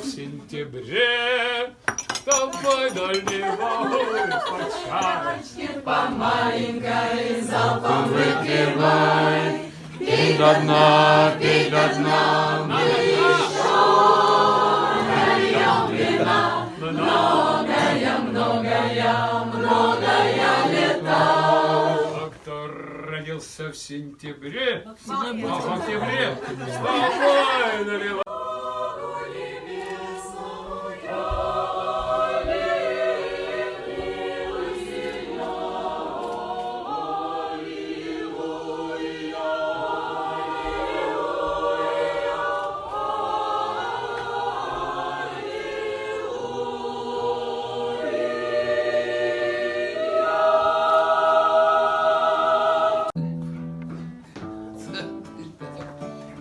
в сентябре, С тобой под шарочки По маленькой залпом выпивай, Пей до дна, пей до дна, на дна, нальем вина, многое, многое, многое лета. А кто родился в сентябре, а в октябре, с тобой наливай.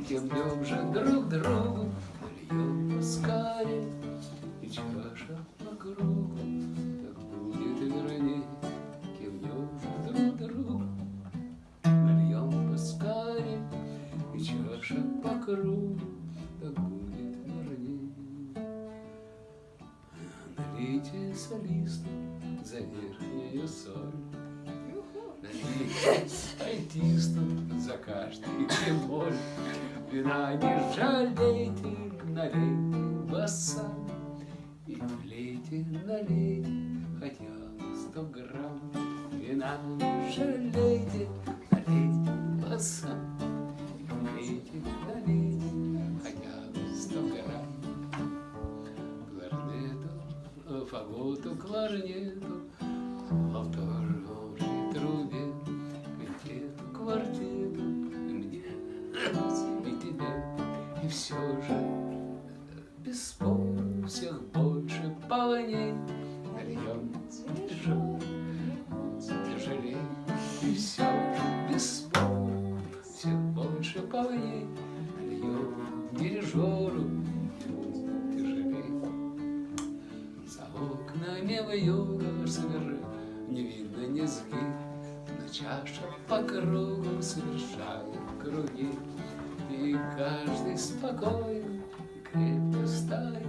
Кивнем же друг другу, льем поскорее, И чаша по кругу, так будет верней. Кивнем же друг другу, нальем поскорее, И чаша по кругу, так будет верней. Налейте солисту за верхнюю соль, альтисту за каждый бемоль. Вина не жалейте, налейте баса И влейте, налейте хотя сто грамм. Вина не жалейте, налейте И влейте, налейте хотя сто грамм. Кларнету, фаготу, кларнету Повторной все же Без спору всех больше полней Нальем тяжелый, тяжелей И все же без спору всех больше полней Нальем дирижеру тяжелей за окнами в юго совершенно не видно низги, Но чаша по кругу совершает круги, И каждый спокойно крепко стоит.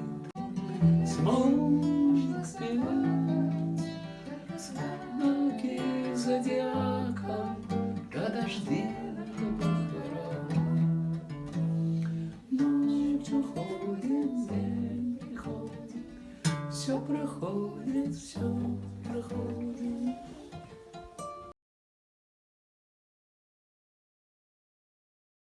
Смотрит знаки зодиака, день приходит, все проходит, все проходит.